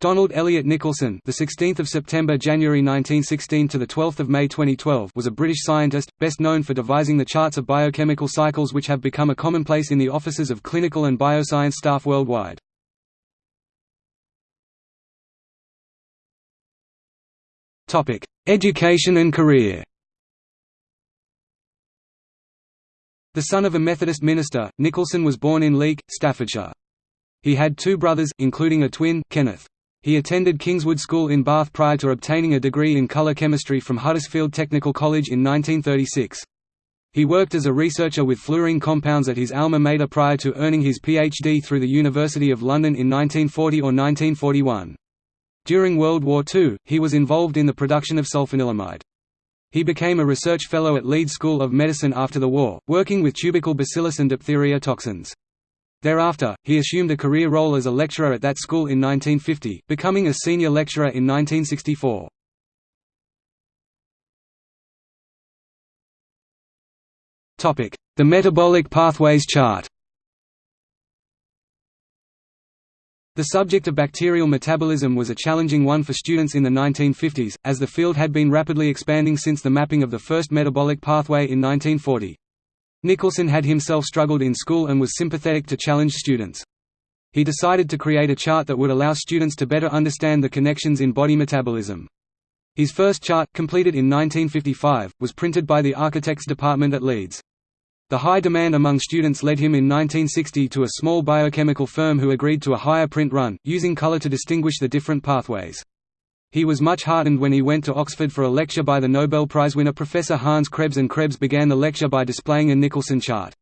Donald Elliot Nicholson, the 16th of September January 1916 to the 12th of May 2012, was a British scientist best known for devising the charts of biochemical cycles which have become a commonplace in the offices of clinical and bioscience staff worldwide. Topic: Education and career. The son of a Methodist minister, Nicholson was born in Leek, Staffordshire. He had two brothers, including a twin, Kenneth. He attended Kingswood School in Bath prior to obtaining a degree in colour chemistry from Huddersfield Technical College in 1936. He worked as a researcher with fluorine compounds at his alma mater prior to earning his PhD through the University of London in 1940 or 1941. During World War II, he was involved in the production of sulfanilamide. He became a research fellow at Leeds School of Medicine after the war, working with tubercle bacillus and diphtheria toxins. Thereafter, he assumed a career role as a lecturer at that school in 1950, becoming a senior lecturer in 1964. The metabolic pathways chart The subject of bacterial metabolism was a challenging one for students in the 1950s, as the field had been rapidly expanding since the mapping of the first metabolic pathway in 1940. Nicholson had himself struggled in school and was sympathetic to challenged students. He decided to create a chart that would allow students to better understand the connections in body metabolism. His first chart, completed in 1955, was printed by the Architects Department at Leeds. The high demand among students led him in 1960 to a small biochemical firm who agreed to a higher print run, using color to distinguish the different pathways. He was much heartened when he went to Oxford for a lecture by the Nobel Prize winner Professor Hans Krebs and Krebs began the lecture by displaying a Nicholson chart.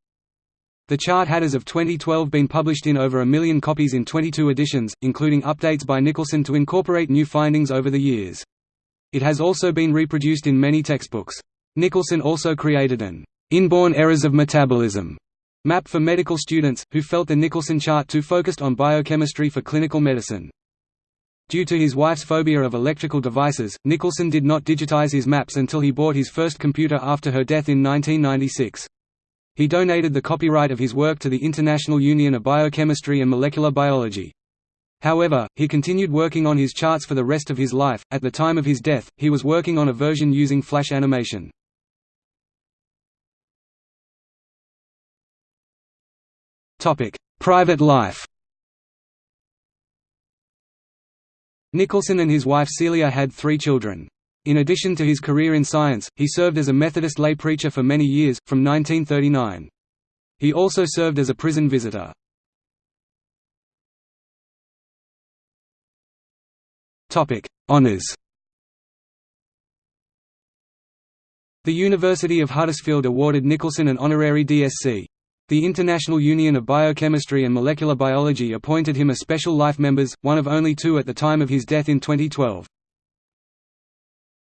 The chart had as of 2012 been published in over a million copies in 22 editions, including updates by Nicholson to incorporate new findings over the years. It has also been reproduced in many textbooks. Nicholson also created an inborn errors of metabolism map for medical students, who felt the Nicholson chart too focused on biochemistry for clinical medicine. Due to his wife's phobia of electrical devices, Nicholson did not digitize his maps until he bought his first computer after her death in 1996. He donated the copyright of his work to the International Union of Biochemistry and Molecular Biology. However, he continued working on his charts for the rest of his life. At the time of his death, he was working on a version using flash animation. Topic: Private life. Nicholson and his wife Celia had three children. In addition to his career in science, he served as a Methodist lay preacher for many years, from 1939. He also served as a prison visitor. Honours The University of Huddersfield awarded Nicholson an honorary DSc. The International Union of Biochemistry and Molecular Biology appointed him a Special Life Members, one of only two at the time of his death in 2012.